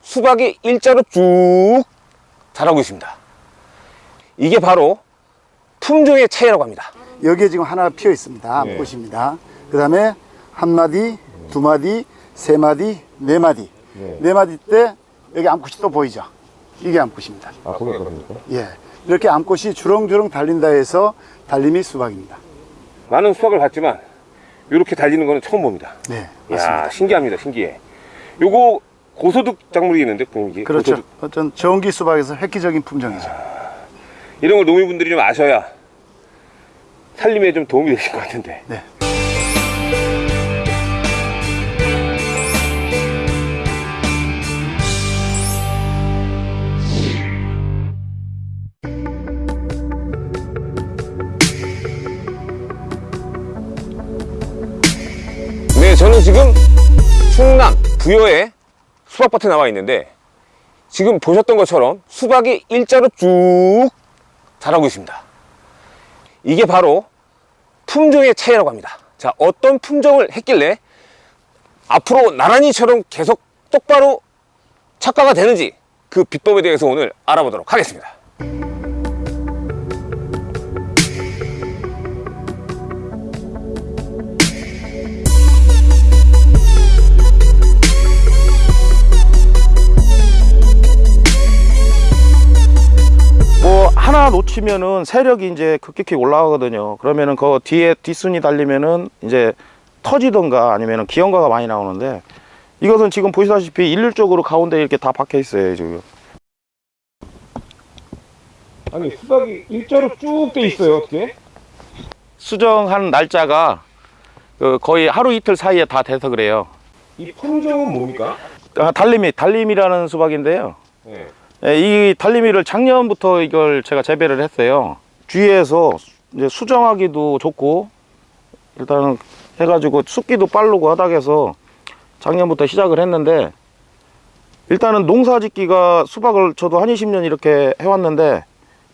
수박이 일자로 쭉 자라고 있습니다. 이게 바로 품종의 차이라고 합니다. 여기에 지금 하나 피어 있습니다. 네. 암꽃입니다. 그 다음에 한 마디, 두 마디, 세 마디, 네 마디. 네. 네 마디 때 여기 암꽃이 또 보이죠? 이게 암꽃입니다. 아, 거기 있거든요. 예. 이렇게 암꽃이 주렁주렁 달린다 해서 달림이 수박입니다. 많은 수박을 봤지만 이렇게 달리는 거는 처음 봅니다. 네. 맞습니다. 야 신기합니다. 신기해. 요거 고소득 작물이 있는데 이게 그렇죠. 고소득. 어떤 저온기 수박에서 획기적인 품종이죠. 이런 걸 농민분들이 좀 아셔야 살림에 좀 도움이 되실 것 같은데. 네. 저는 지금 충남 부여의 수박밭에 나와 있는데 지금 보셨던 것처럼 수박이 일자로 쭉 자라고 있습니다. 이게 바로 품종의 차이라고 합니다. 자, 어떤 품종을 했길래 앞으로 나란히처럼 계속 똑바로 착과가 되는지 그 비법에 대해서 오늘 알아보도록 하겠습니다. 하나 놓치면은 세력이 이제 급격히 올라가거든요. 그러면은 그 뒤에 뒷순이 달리면은 이제 터지던가 아니면은 기형가가 많이 나오는데 이것은 지금 보시다시피 일률적으로 가운데 이렇게 다 박혀 있어요 지금. 아니, 수박이 일자로 쭉 돼 있어요, 어떻게? 수정한 날짜가 그 거의 하루 이틀 사이에 다 돼서 그래요. 이 품종은 뭡니까? 아, 달림이 달림이라는 수박인데요. 네. 예, 이 달림이를 작년부터 이걸 제가 재배를 했어요. 주위에서 이제 수정하기도 좋고 일단은 해가지고 숫기도 빠르고 하다 해서 작년부터 시작을 했는데 일단은 농사짓기가 수박을 저도 한 20년 이렇게 해왔는데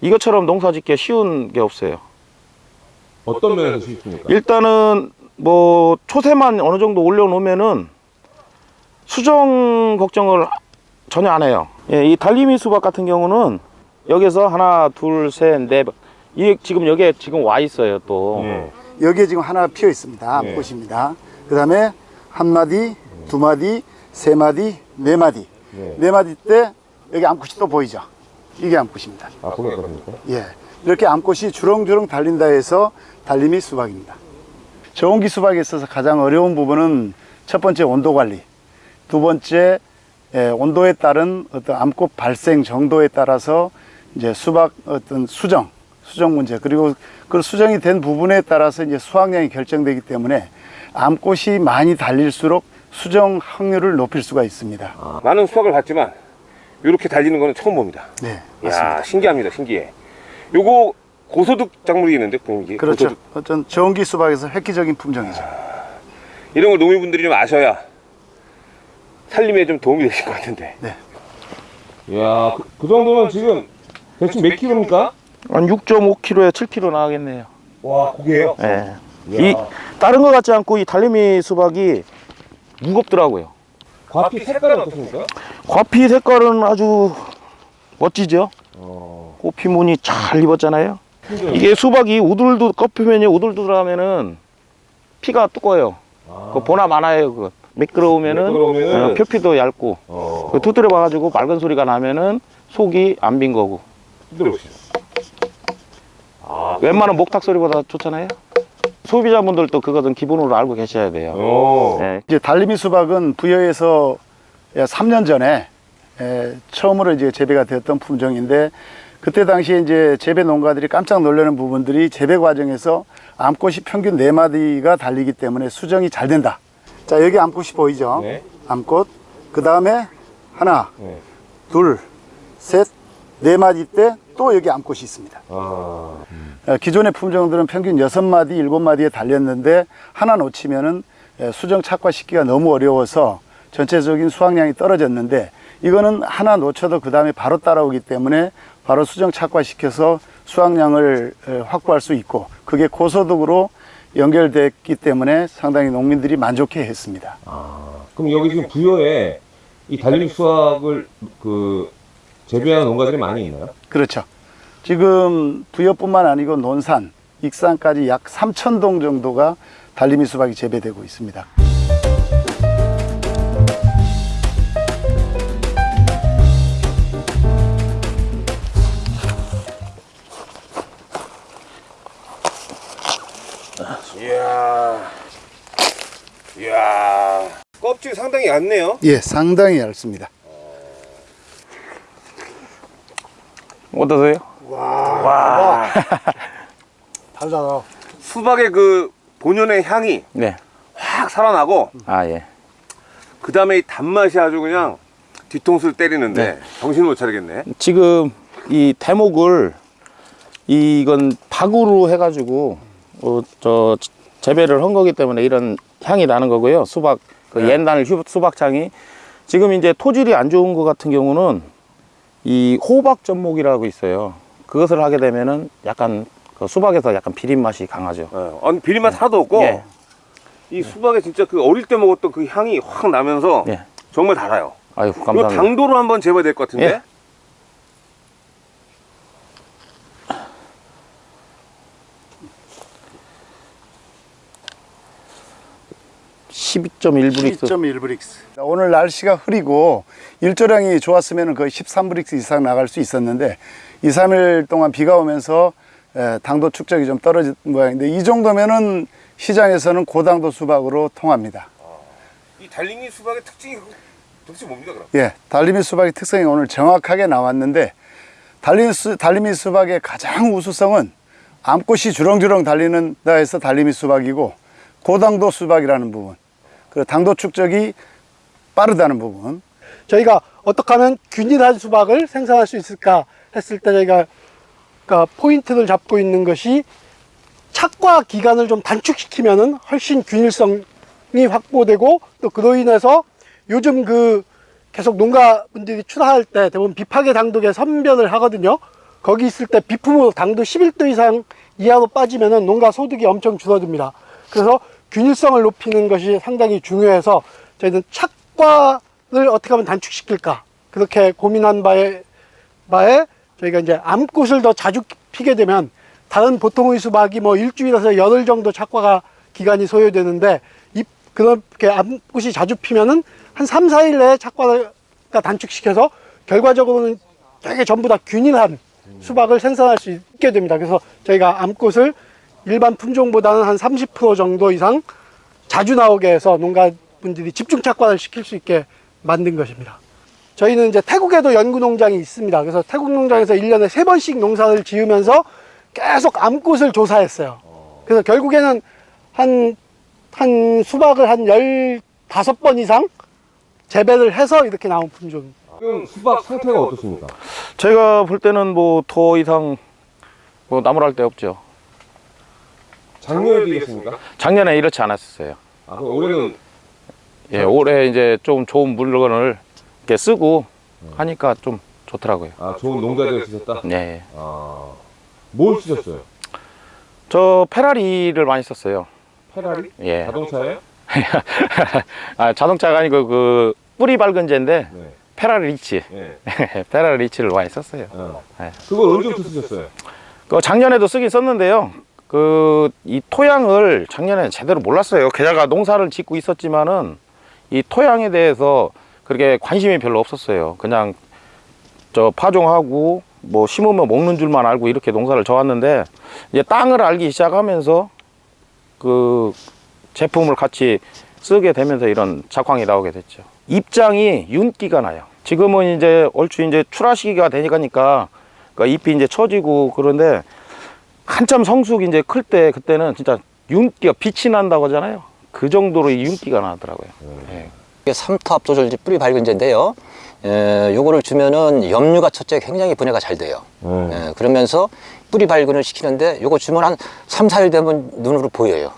이것처럼 농사짓기가 쉬운 게 없어요. 어떤 면에서 쉽습니까? 일단은 뭐 초세만 어느 정도 올려놓으면은 수정 걱정을 전혀 안 해요. 예, 이 달리미 수박 같은 경우는 여기서 하나, 둘, 셋, 넷. 이 지금 여기에 지금 와 있어요 또. 네. 여기에 지금 하나 피어 있습니다. 네. 암꽃입니다. 그 다음에 한 마디, 두 마디, 세 마디, 네 마디. 네. 네 마디 때 여기 암꽃이 또 보이죠? 이게 암꽃입니다. 아, 거기 있거든요. 예. 이렇게 암꽃이 주렁주렁 달린다 해서 달림이 수박입니다. 저온기 수박에 있어서 가장 어려운 부분은 첫 번째 온도 관리, 두 번째 예, 온도에 따른 어떤 암꽃 발생 정도에 따라서 이제 수박 어떤 수정, 수정 문제 그리고 그 수정이 된 부분에 따라서 이제 수확량이 결정되기 때문에 암꽃이 많이 달릴수록 수정 확률을 높일 수가 있습니다. 아, 많은 수박을 봤지만 이렇게 달리는 거는 처음 봅니다. 네, 맞습니다. 야 신기합니다. 신기해. 요거 고소득 작물이 있는데 이게 그렇죠. 고소득. 어떤 저온기 수박에서 획기적인 품종이죠. 이런 걸 농민분들이 좀 아셔야 살림에 좀 도움이 되실 것 같은데. 네. 야, 그, 그 정도면 지금 대충 몇 킬로입니까? 한 6.5kg에 7kg 나가겠네요. 와, 고개요? 예. 이 다른 것 같지 않고 이 달리미 수박이 무겁더라고요. 과피 색깔은 어떻습니까? 과피 색깔은 아주 멋지죠? 어, 꽃피 무늬 잘 입었잖아요. 이게 수박이 우들두 껍표면이 우들두들하면은 피가 두꺼워요. 그 보나 많아요. 그 미끄러우면은 미끄러우면은 어, 표피도 얇고 어, 그 두드려 봐가지고 맑은 소리가 나면은 속이 안 빈 거고 들어보시죠. 아, 웬만한 목탁 소리보다 좋잖아요. 소비자분들도 그것은 기본으로 알고 계셔야 돼요. 어, 예. 이제 달리미 수박은 부여에서 3년 전에 에, 처음으로 이제 재배가 되었던 품종인데 그때 당시에 이제 재배 농가들이 깜짝 놀라는 부분들이 재배 과정에서 암꽃이 평균 네마디가 달리기 때문에 수정이 잘 된다. 자, 여기 암꽃이 보이죠? 네. 암꽃. 그 다음에 하나, 네. 둘, 셋, 네 마디 때 또 여기 암꽃이 있습니다. 아, 어, 기존의 품종들은 평균 여섯 마디 일곱 마디에 달렸는데 하나 놓치면은 에, 수정 착과시키기가 너무 어려워서 전체적인 수확량이 떨어졌는데 이거는 하나 놓쳐도 그 다음에 바로 따라오기 때문에 바로 수정 착과시켜서 수확량을 에, 확보할 수 있고 그게 고소득으로 연결됐기 때문에 상당히 농민들이 만족해 했습니다. 그럼 여기 지금 부여에 이 달림 수확을 그 재배하는 농가들이 많이 있나요? 그렇죠. 지금 부여뿐만 아니고 논산, 익산까지 약 3천 동 정도가 달리미 수박이 재배되고 있습니다. 껍질 상당히 얇네요. 예, 상당히 얇습니다. 어떠세요? 다르잖아. 수박의 그 본연의 향이 네. 확 살아나고 아, 예. 그 다음에 이 단맛이 아주 그냥 뒤통수를 때리는데 네. 정신을 못 차리겠네. 지금 이 대목을 이건 박으로 해가지고 어, 저 재배를 한 거기 때문에 이런 향이 나는 거고요. 수박 그 네. 옛날 휴- 수박향이 지금 이제 토질이 안 좋은 거 같은 경우는 이 호박 전목이라고 있어요. 그것을 하게 되면은 약간 그 수박에서 약간 비린 맛이 강하죠. 어, 아니, 비린맛 하나도 없고 예. 이 수박에 진짜 그 어릴 때 먹었던 그 향이 확 나면서 예. 정말 달아요. 아유 감사합니다. 당도로 한번 재봐야 될 것 같은데. 12.1브릭스 12.1브릭스. 오늘 날씨가 흐리고 일조량이 좋았으면 거의 13브릭스 이상 나갈 수 있었는데 2, 3일 동안 비가 오면서 에, 당도 축적이 좀 떨어진 모양인데 이 정도면은 시장에서는 고당도 수박으로 통합니다. 이 달리미 수박의 특징이 도대체 뭡니까 그럼? 예, 달리미 수박의 특성이 오늘 정확하게 나왔는데 달리미, 수, 달리미 수박의 가장 우수성은 암꽃이 주렁주렁 달리는다 해서 달리미 수박이고 고당도 수박이라는 부분 그리고 당도 축적이 빠르다는 부분 저희가 어떻게 하면 균일한 수박을 생산할 수 있을까 했을 때 저희가 그러니까 포인트를 잡고 있는 것이 착과 기간을 좀 단축시키면은 훨씬 균일성이 확보되고 또 그로 인해서 요즘 그 계속 농가분들이 출하할 때 대부분 비파계 당독에 선별을 하거든요. 거기 있을 때 비품으로 당도 11도 이상 이하로 빠지면 은 농가 소득이 엄청 줄어듭니다. 그래서 균일성을 높이는 것이 상당히 중요해서 저희는 착과를 어떻게 하면 단축시킬까 그렇게 고민한 바에 바에 저희가 이제 암꽃을 더 자주 피게 되면 다른 보통의 수박이 뭐 일주일에서 열흘 정도 착과가 기간이 소요되는데 이 그렇게 암꽃이 자주 피면은 한 3, 4일 내에 착과가 단축시켜서 결과적으로는 되게 전부 다 균일한 수박을 생산할 수 있게 됩니다. 그래서 저희가 암꽃을 일반 품종보다는 한 30% 정도 이상 자주 나오게 해서 농가분들이 집중 착과를 시킬 수 있게 만든 것입니다. 저희는 이제 태국에도 연구 농장이 있습니다. 그래서 태국 농장에서 1년에 세번씩 농사를 지으면서 계속 암꽃을 조사했어요. 그래서 결국에는 한, 한 수박을 한 15번 이상 재배를 해서 이렇게 나온 품종입니다. 지금 수박 상태가 어떻습니까? 제가 볼 때는 뭐 더 이상 뭐 나무랄 데 없죠. 작년에 비겠습니까? 작년에 이렇지 않았어요. 아, 그럼 올해는 예, 올해 이제 좀 좋은 물건을 이렇게 쓰고 하니까 좀 좋더라고요. 아, 좋은 농자들 쓰셨다? 예. 아, 뭘 쓰셨어요? 저 페라리를 많이 썼어요. 페라리? 예. 자동차예요? 아, 자동차가 아니고 그 뿌리 발근제인데 네. 페라리 리치. 예. 페라리 리치를 많이 썼어요. 어. 네. 그걸 언제부터 쓰셨어요? 그 작년에도 쓰긴 썼는데요. 그 이 토양을 작년에 제대로 몰랐어요. 게다가 농사를 짓고 있었지만은 이 토양에 대해서 그렇게 관심이 별로 없었어요. 그냥 저 파종하고 뭐 심으면 먹는 줄만 알고 이렇게 농사를 져왔는데 이제 땅을 알기 시작하면서 그 제품을 같이 쓰게 되면서 이런 작황이 나오게 됐죠. 입장이 윤기가 나요. 지금은 이제 얼추 이제 출하 시기가 되니까 그 잎이 이제 처지고 그런데 한참 성숙 이제 클 때 그때는 진짜 윤기가 빛이 난다고 하잖아요. 그 정도로 이 윤기가 나더라고요. 예. 이게 삼투 압조절지 뿌리 밝은제인데요. 에, 요거를 주면은 염류가 첫째 굉장히 분해가 잘 돼요. 음. 에, 그러면서 뿌리 발근을 시키는데 요거 주면 한 3, 4일 되면 눈으로 보여요.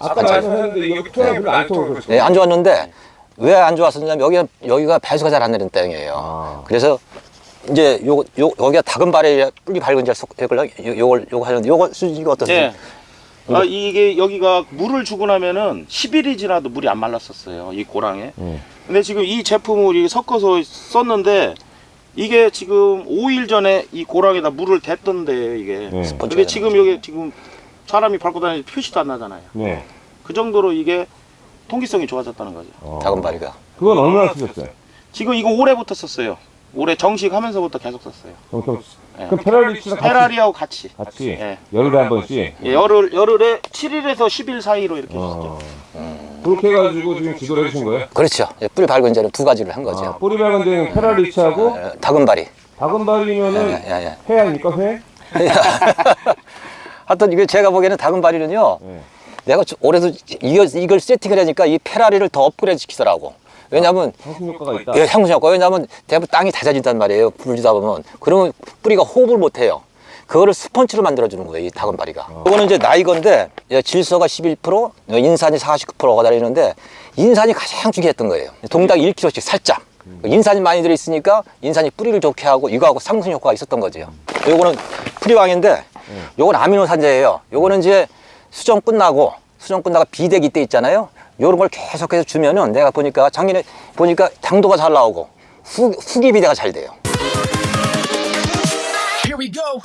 아까 말씀하셨는데 여기 토양이 별로 안 좋은 거죠? 네, 안 좋았는데 왜 안 좋았었냐면 여기, 여기가 배수가 잘안 되는 땅이에요. 아. 그래서 이제 요, 요, 여기가 다금발에 뿌리 밝은 자 속을 요걸, 요거 하는데 요거 수지가 어떠세요? 예. 아, 이게 여기가 물을 주고 나면은 10일이 지나도 물이 안 말랐었어요. 이 고랑에. 근데 지금 이 제품을 이렇게 섞어서 썼는데 이게 지금 5일 전에 이 고랑에다 물을 댔던데 이게. 네. 근데 지금 여기 지금 사람이 밟고 다니는 표시도 안 나잖아요. 네. 그 정도로 이게 통기성이 좋아졌다는 거죠. 다금바리가. 그건 얼마나 쓰셨어요? 지금 이거 올해부터 썼어요. 올해 정식하면서부터 계속 썼어요. 그럼, 네. 그럼 페라리치랑 같이, 페라리하고 같이. 같이 예. 열흘에 한 번씩 예, 열흘 열흘에 7일에서 10일 사이로 이렇게 어. 쓰죠. 그렇게 해가지고 지금 지도를 해주신 거예요? 그렇죠. 예, 뿌리 밝은 자는 두 가지를 한 거죠. 아, 뿌리 밝은 데는 페라리치하고 어, 다금바리. 다금바리면은 예, 예, 예. 회 아닙니까 회? 하여튼 이게 제가 보기에는 다금바리는요. 네. 내가 저- 올해도 이걸, 이걸 세팅을 하니까 이 페라리를 더 업그레이드 시키더라고. 왜냐면 향수 효과가 있다. 예, 향수 효과. 왜냐면 대부분 땅이 잦아진단 말이에요. 불주다 보면. 그러면 뿌리가 호흡을 못 해요. 그거를 스펀지로 만들어주는 거예요, 이 다금바리가. 이거는 이제 나이건데, 예, 질소가 11%, 어, 인산이 49%가 다니는데, 인산이 가장 중요했던 거예요. 동당 1kg씩 살짝. 인산이 많이 들어있으니까 인산이 뿌리를 좋게 하고 이거하고 상승 효과가 있었던 거죠. 요거는 프리왕인데, 요건 아미노산제예요. 요거는 이제 수정 끝나고, 수정 끝나고 비대기 때 있잖아요. 요런 걸 계속해서 주면은 내가 보니까 작년에 보니까 당도가 잘 나오고 후, 후기 비대가 잘 돼요. Here we go.